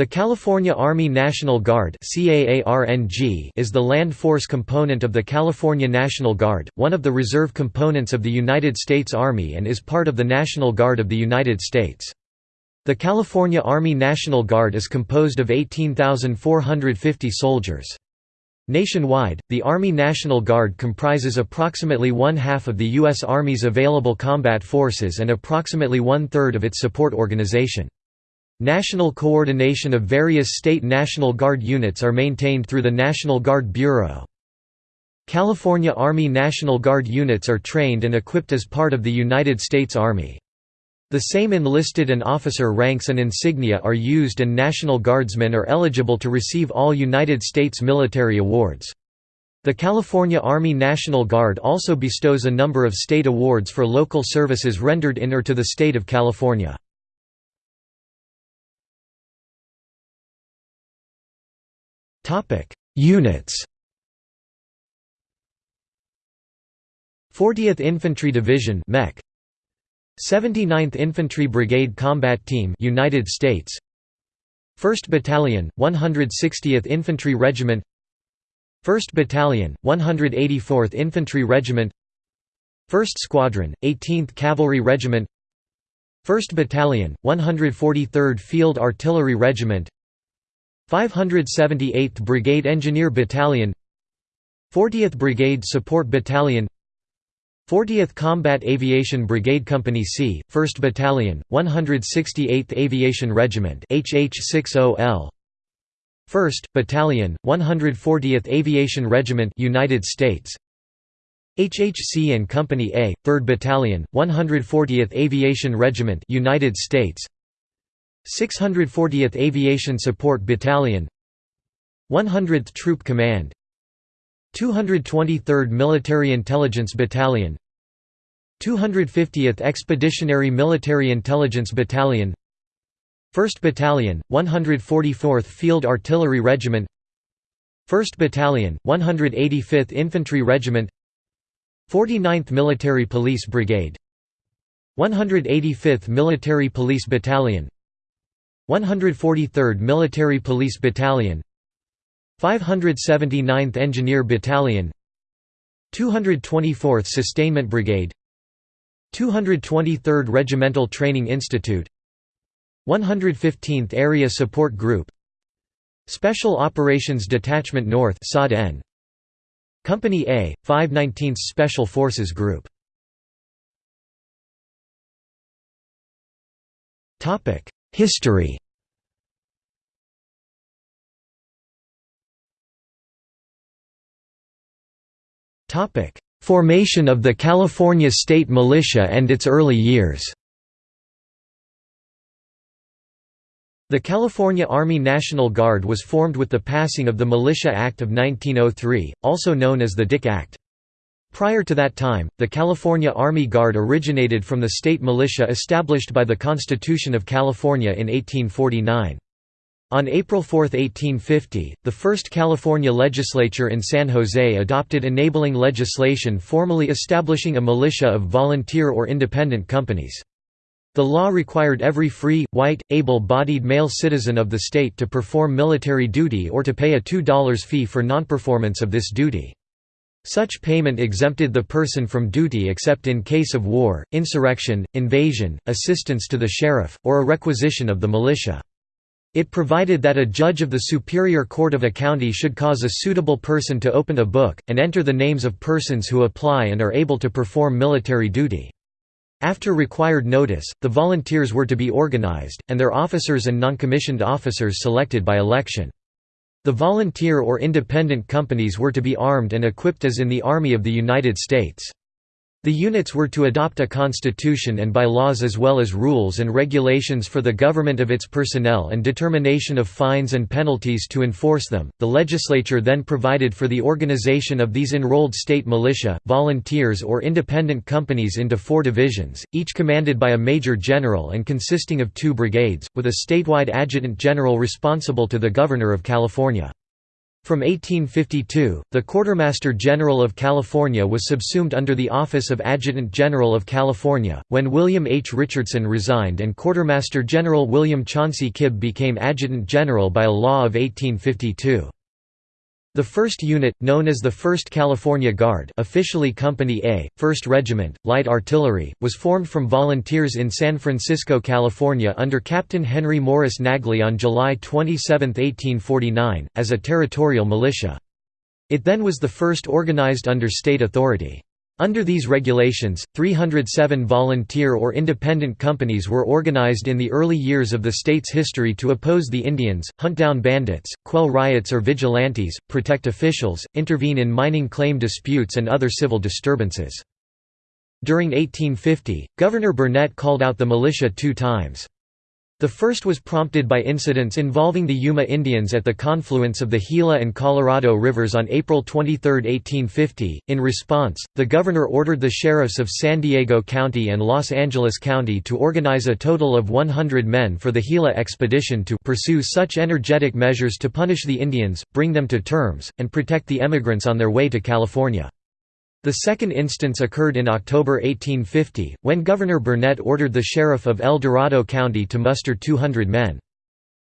The California Army National Guard is the land force component of the California National Guard, one of the reserve components of the United States Army and is part of the National Guard of the United States. The California Army National Guard is composed of 18,450 soldiers. Nationwide, the Army National Guard comprises approximately one-half of the U.S. Army's available combat forces and approximately one-third of its support organization. National coordination of various state National Guard units are maintained through the National Guard Bureau. California Army National Guard units are trained and equipped as part of the United States Army. The same enlisted and officer ranks and insignia are used and National Guardsmen are eligible to receive all United States military awards. The California Army National Guard also bestows a number of state awards for local services rendered in or to the state of California. Units. 40th Infantry Division (MEC), 79th Infantry Brigade Combat Team United States. 1st Battalion 160th Infantry Regiment. 1st Battalion 184th Infantry Regiment. 1st Squadron 18th Cavalry Regiment. 1st Battalion 143rd Field Artillery Regiment 578th Brigade Engineer Battalion 40th Brigade Support Battalion 40th Combat Aviation Brigade Company C, 1st Battalion, 168th Aviation Regiment HH60L 1st Battalion, 140th Aviation Regiment United States HHC and Company A, 3rd Battalion, 140th Aviation Regiment United States 640th Aviation Support Battalion 100th Troop Command 223rd Military Intelligence Battalion 250th Expeditionary Military Intelligence Battalion 1st Battalion, 144th Field Artillery Regiment 1st Battalion, 185th Infantry Regiment 49th Military Police Brigade 185th Military Police Battalion 143rd Military Police Battalion 579th Engineer Battalion 224th Sustainment Brigade 223rd Regimental Training Institute 115th Area Support Group Special Operations Detachment North Company A, 519th Special Forces Group History. Formation of the California State Militia and its early years. The California Army National Guard was formed with the passing of the Militia Act of 1903, also known as the Dick Act. Prior to that time, the California Army Guard originated from the state militia established by the Constitution of California in 1849. On April 4, 1850, the first California legislature in San Jose adopted enabling legislation formally establishing a militia of volunteer or independent companies. The law required every free, white, able-bodied male citizen of the state to perform military duty or to pay a $2 fee for nonperformance of this duty. Such payment exempted the person from duty except in case of war, insurrection, invasion, assistance to the sheriff, or a requisition of the militia. It provided that a judge of the Superior Court of a county should cause a suitable person to open a book, and enter the names of persons who apply and are able to perform military duty. After required notice, the volunteers were to be organized, and their officers and noncommissioned officers selected by election. The volunteer or independent companies were to be armed and equipped as in the Army of the United States. The units were to adopt a constitution and bylaws as well as rules and regulations for the government of its personnel and determination of fines and penalties to enforce them. The legislature then provided for the organization of these enrolled state militia, volunteers, or independent companies into four divisions, each commanded by a major general and consisting of two brigades, with a statewide adjutant general responsible to the Governor of California. From 1852, the Quartermaster General of California was subsumed under the office of Adjutant General of California, when William H. Richardson resigned and Quartermaster General William Chauncey Kibbe became Adjutant General by a law of 1852. The 1st Unit, known as the 1st California Guard officially Company A, 1st Regiment, Light Artillery, was formed from volunteers in San Francisco, California under Captain Henry Morris Naglee on July 27, 1849, as a territorial militia. It then was the first organized under state authority. Under these regulations, 307 volunteer or independent companies were organized in the early years of the state's history to oppose the Indians, hunt down bandits, quell riots or vigilantes, protect officials, intervene in mining claim disputes and other civil disturbances. During 1850, Governor Burnett called out the militia two times. The first was prompted by incidents involving the Yuma Indians at the confluence of the Gila and Colorado rivers on April 23, 1850. In response, the governor ordered the sheriffs of San Diego County and Los Angeles County to organize a total of 100 men for the Gila expedition to pursue such energetic measures to punish the Indians, bring them to terms, and protect the emigrants on their way to California. The second instance occurred in October 1850, when Governor Burnett ordered the sheriff of El Dorado County to muster 200 men.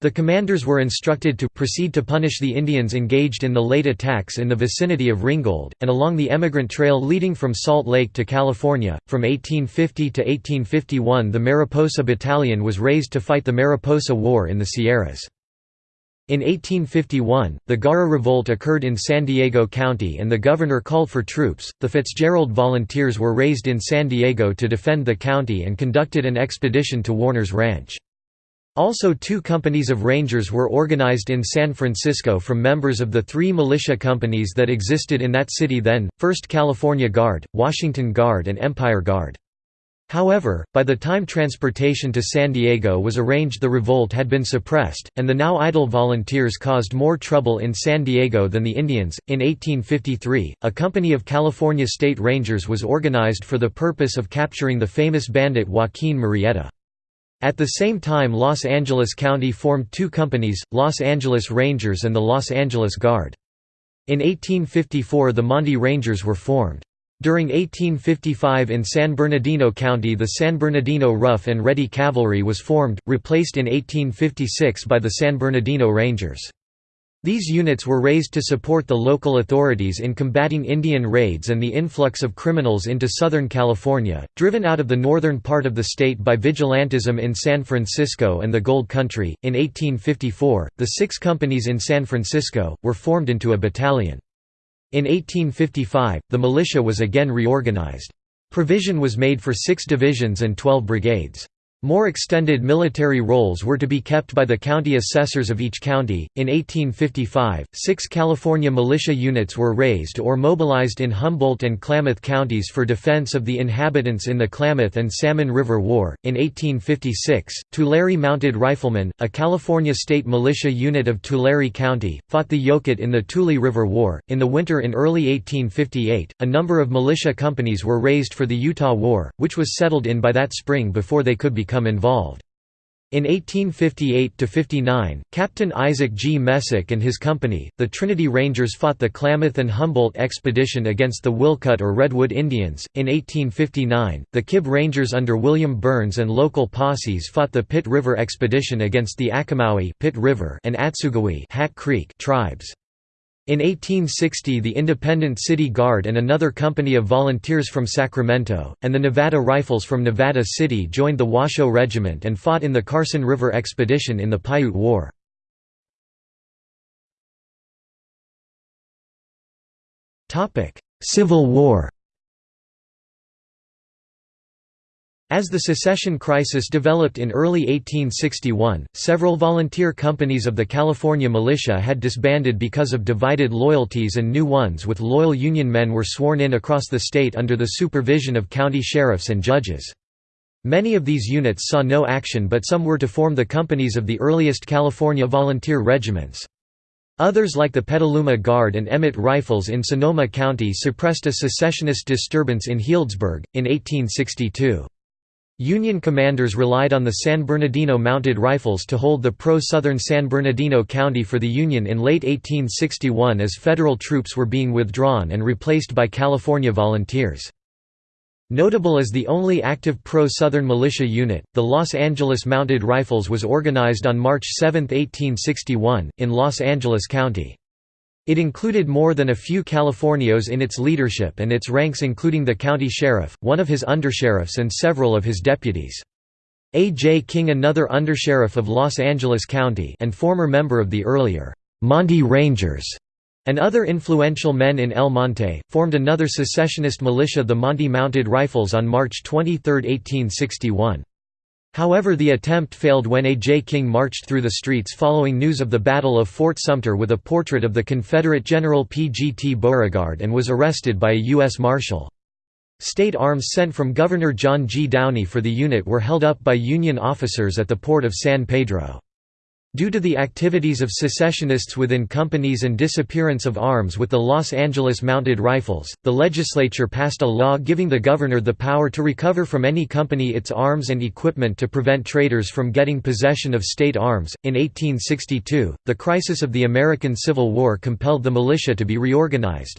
The commanders were instructed to proceed to punish the Indians engaged in the late attacks in the vicinity of Ringgold, and along the emigrant trail leading from Salt Lake to California. From 1850 to 1851, the Mariposa Battalion was raised to fight the Mariposa War in the Sierras. In 1851, the Garra Revolt occurred in San Diego County and the governor called for troops. The Fitzgerald Volunteers were raised in San Diego to defend the county and conducted an expedition to Warner's Ranch. Also two companies of Rangers were organized in San Francisco from members of the three militia companies that existed in that city then, 1st California Guard, Washington Guard and Empire Guard. However, by the time transportation to San Diego was arranged the revolt had been suppressed, and the now idle volunteers caused more trouble in San Diego than the Indians. In 1853, a company of California State Rangers was organized for the purpose of capturing the famous bandit Joaquin Murrieta. At the same time Los Angeles County formed two companies, Los Angeles Rangers and the Los Angeles Guard. In 1854 the Monte Rangers were formed. During 1855 in San Bernardino County the San Bernardino Rough and Ready Cavalry was formed, replaced in 1856 by the San Bernardino Rangers. These units were raised to support the local authorities in combating Indian raids and the influx of criminals into Southern California, driven out of the northern part of the state by vigilantism in San Francisco and the Gold Country. In 1854, the six companies in San Francisco were formed into a battalion. In 1855, the militia was again reorganized. Provision was made for six divisions and 12 brigades. More extended military roles were to be kept by the county assessors of each county. In 1855, six California militia units were raised or mobilized in Humboldt and Klamath counties for defense of the inhabitants in the Klamath and Salmon River War. In 1856, Tulare Mounted Riflemen, a California state militia unit of Tulare County, fought the Yokutt in the Tule River War. In the winter in early 1858, a number of militia companies were raised for the Utah War, which was settled in by that spring before they could become become involved. In 1858–59, Captain Isaac G. Messick and his company, the Trinity Rangers fought the Klamath and Humboldt expedition against the Wilcutt or Redwood Indians. In 1859, the Kibbe Rangers under William Burns and local posses fought the Pit River expedition against the Achomawi Pit River and Atsugewi Hat Creek tribes. In 1860 the Independent City Guard and another company of volunteers from Sacramento, and the Nevada Rifles from Nevada City joined the Washoe Regiment and fought in the Carson River Expedition in the Paiute War. Civil War As the secession crisis developed in early 1861, several volunteer companies of the California militia had disbanded because of divided loyalties and new ones with loyal Union men were sworn in across the state under the supervision of county sheriffs and judges. Many of these units saw no action but some were to form the companies of the earliest California volunteer regiments. Others like the Petaluma Guard and Emmett Rifles in Sonoma County suppressed a secessionist disturbance in Healdsburg, in 1862. Union commanders relied on the San Bernardino Mounted Rifles to hold the pro-Southern San Bernardino County for the Union in late 1861 as federal troops were being withdrawn and replaced by California volunteers. Notable as the only active pro-Southern militia unit, the Los Angeles Mounted Rifles was organized on March 7, 1861, in Los Angeles County. It included more than a few Californios in its leadership and its ranks including the county sheriff, one of his undersheriffs and several of his deputies. A. J. King another undersheriff of Los Angeles County and former member of the earlier Monte Rangers and other influential men in El Monte, formed another secessionist militia the Monte Mounted Rifles on March 23, 1861. However the attempt failed when A. J. King marched through the streets following news of the Battle of Fort Sumter with a portrait of the Confederate General P. G. T. Beauregard and was arrested by a U.S. Marshal. State arms sent from Governor John G. Downey for the unit were held up by Union officers at the port of San Pedro. Due to the activities of secessionists within companies and disappearance of arms with the Los Angeles Mounted Rifles, the legislature passed a law giving the governor the power to recover from any company its arms and equipment to prevent traitors from getting possession of state arms. In 1862, the crisis of the American Civil War compelled the militia to be reorganized.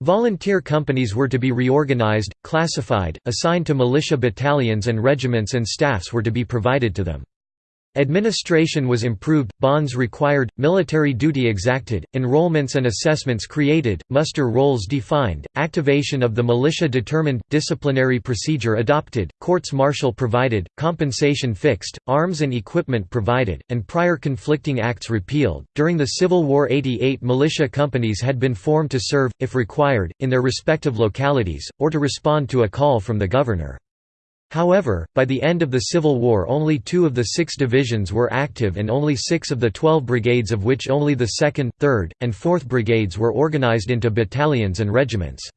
Volunteer companies were to be reorganized, classified, assigned to militia battalions and regiments and staffs were to be provided to them. Administration was improved, bonds required, military duty exacted, enrollments and assessments created, muster rolls defined, activation of the militia determined, disciplinary procedure adopted, courts-martial provided, compensation fixed, arms and equipment provided, and prior conflicting acts repealed. During the Civil War 88 militia companies had been formed to serve, if required, in their respective localities, or to respond to a call from the governor. However, by the end of the Civil War only two of the six divisions were active and only six of the twelve brigades of which only the 2nd, 3rd, and 4th brigades were organized into battalions and regiments.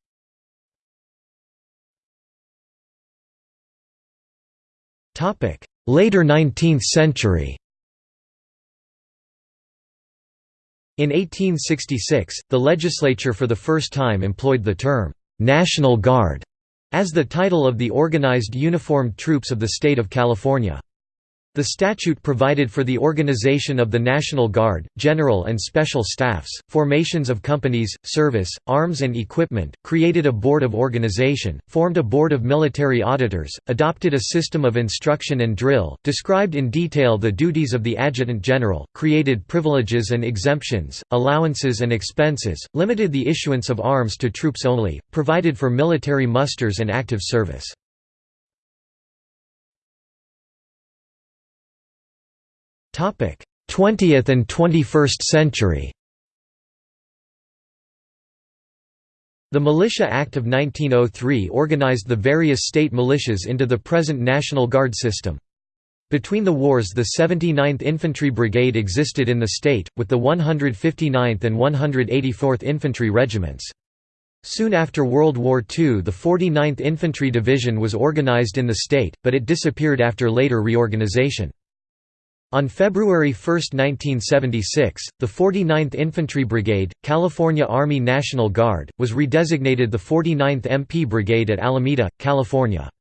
Later 19th century In 1866, the legislature for the first time employed the term, "'National Guard' as the title of the organized uniformed troops of the state of California. The statute provided for the organization of the National Guard, general and special staffs, formations of companies, service, arms and equipment, created a board of organization, formed a board of military auditors, adopted a system of instruction and drill, described in detail the duties of the adjutant general, created privileges and exemptions, allowances and expenses, limited the issuance of arms to troops only, provided for military musters and active service. 20th and 21st century The Militia Act of 1903 organized the various state militias into the present National Guard system. Between the wars the 79th Infantry Brigade existed in the state, with the 159th and 184th Infantry Regiments. Soon after World War II the 49th Infantry Division was organized in the state, but it disappeared after later reorganization. On February 1, 1976, the 49th Infantry Brigade, California Army National Guard, was redesignated the 49th MP Brigade at Alameda, California.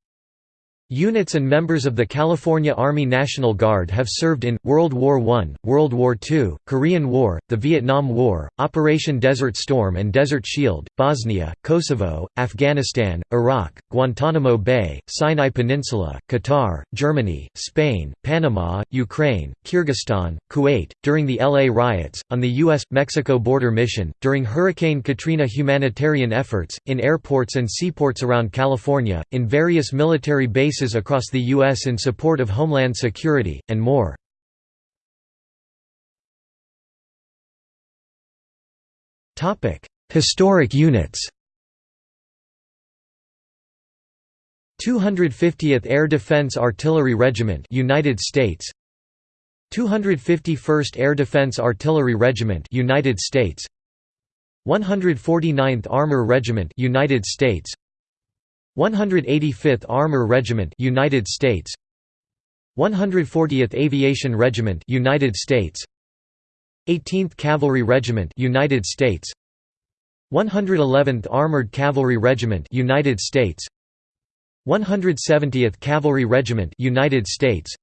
Units and members of the California Army National Guard have served in, World War I, World War II, Korean War, the Vietnam War, Operation Desert Storm and Desert Shield, Bosnia, Kosovo, Afghanistan, Iraq, Guantanamo Bay, Sinai Peninsula, Qatar, Germany, Spain, Panama, Ukraine, Kyrgyzstan, Kuwait, during the LA riots, on the U.S.-Mexico border mission, during Hurricane Katrina humanitarian efforts, in airports and seaports around California, in various military bases across the U.S. in support of Homeland Security, and more. Historic units 250th Air Defense Artillery Regiment United States 251st Air Defense Artillery Regiment United States 149th Armor Regiment United States 185th Armor Regiment United States. 140th Aviation Regiment United States. 18th Cavalry Regiment United States. 111th Armored Cavalry Regiment United States. 170th Cavalry Regiment United States.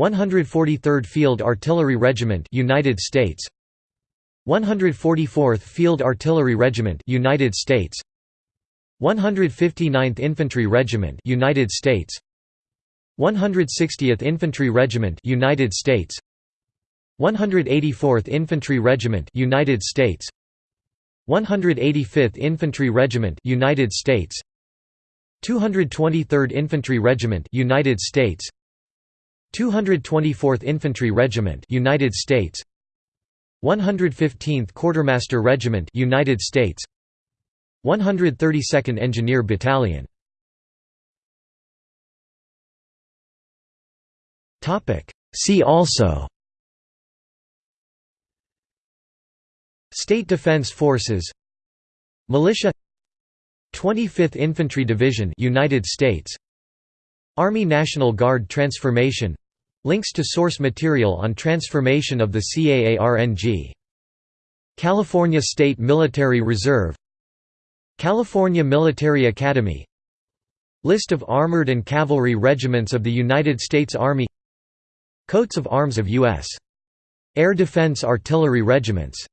143rd Field Artillery Regiment United States. 144th Field Artillery Regiment United States 159th Infantry Regiment United States. 160th Infantry Regiment United States. 184th Infantry Regiment United States. 185th Infantry Regiment United States. 223rd Infantry Regiment United States. 224th Infantry Regiment United States. 115th Quartermaster Regiment United States 132nd Engineer Battalion. Topic. See also. State Defense Forces. Militia. 25th Infantry Division United States. Army National Guard transformation. Links to source material on transformation of the CAARNG California State Military Reserve California Military Academy List of armored and cavalry regiments of the United States Army Coats of arms of U.S. Air Defense Artillery Regiments